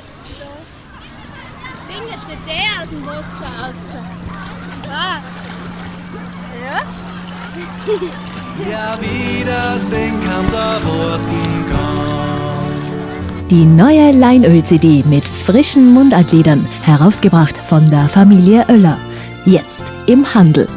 siehst du das? Ding jetzt nicht der aus dem Wasser raus. Ah. Ja? Ja, Wiedersehen kann der Roten. Die neue Leinöl-CD mit frischen Mundartliedern, herausgebracht von der Familie Oeller. Jetzt im Handel.